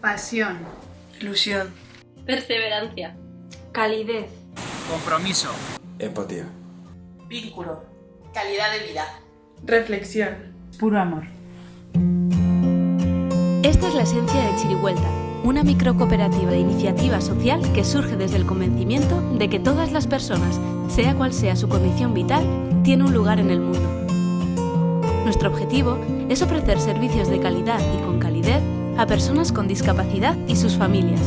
Pasión. Ilusión. Perseverancia. Calidez. Compromiso. Empatía. Vínculo. Calidad de vida. Reflexión. Puro amor. Esta es la esencia de Chirihuelta, una microcooperativa de iniciativa social que surge desde el convencimiento de que todas las personas, sea cual sea su condición vital, tienen un lugar en el mundo. Nuestro objetivo es ofrecer servicios de calidad y con calidez a personas con discapacidad y sus familias,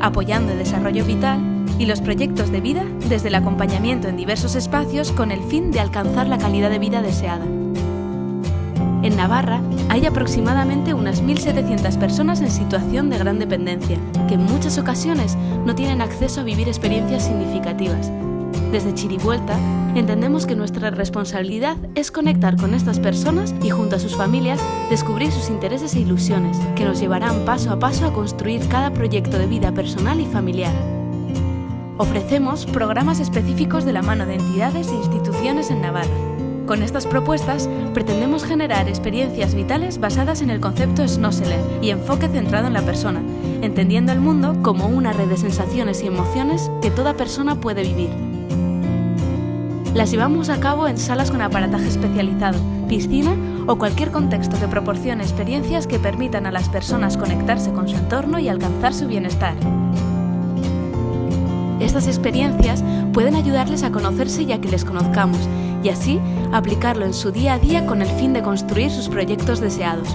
apoyando el desarrollo vital y los proyectos de vida desde el acompañamiento en diversos espacios con el fin de alcanzar la calidad de vida deseada. En Navarra hay aproximadamente unas 1.700 personas en situación de gran dependencia, que en muchas ocasiones no tienen acceso a vivir experiencias significativas. Desde Chirivuelta entendemos que nuestra responsabilidad es conectar con estas personas y junto a sus familias descubrir sus intereses e ilusiones, que nos llevarán paso a paso a construir cada proyecto de vida personal y familiar. Ofrecemos programas específicos de la mano de entidades e instituciones en Navarra. Con estas propuestas pretendemos generar experiencias vitales basadas en el concepto Snosselen y enfoque centrado en la persona, entendiendo el mundo como una red de sensaciones y emociones que toda persona puede vivir. Las llevamos a cabo en salas con aparataje especializado, piscina o cualquier contexto que proporcione experiencias que permitan a las personas conectarse con su entorno y alcanzar su bienestar. Estas experiencias pueden ayudarles a conocerse y a que les conozcamos, y así aplicarlo en su día a día con el fin de construir sus proyectos deseados.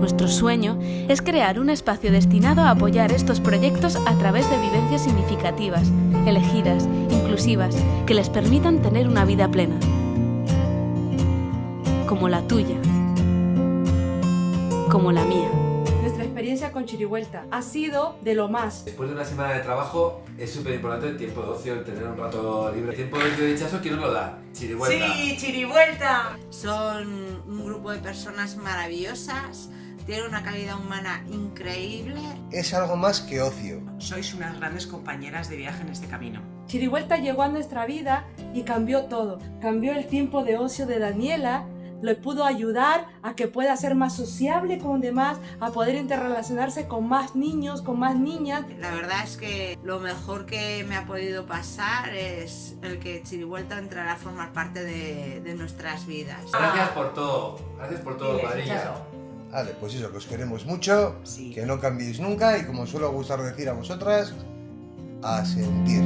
Nuestro sueño es crear un espacio destinado a apoyar estos proyectos a través de vivencias significativas, elegidas, inclusivas, que les permitan tener una vida plena. Como la tuya. Como la mía Nuestra experiencia con Chirihuelta ha sido de lo más. Después de una semana de trabajo es súper importante el tiempo de ocio, el tener un rato libre. El tiempo de rechazo, ¿quién nos lo da? Chirivuelta. Sí, Chirivuelta. Son un grupo de personas maravillosas, tienen una calidad humana increíble. Es algo más que ocio. Sois unas grandes compañeras de viaje en este camino. Chirihuelta llegó a nuestra vida y cambió todo. Cambió el tiempo de ocio de Daniela, le pudo ayudar a que pueda ser más sociable con demás, a poder interrelacionarse con más niños, con más niñas. La verdad es que lo mejor que me ha podido pasar es el que Chirivuelta entrará a formar parte de, de nuestras vidas. Gracias por todo, gracias por todo, cuadrilla. Vale, pues eso, que os queremos mucho, Sí. que no cambiéis nunca y como suelo gustar decir a vosotras, a sentir.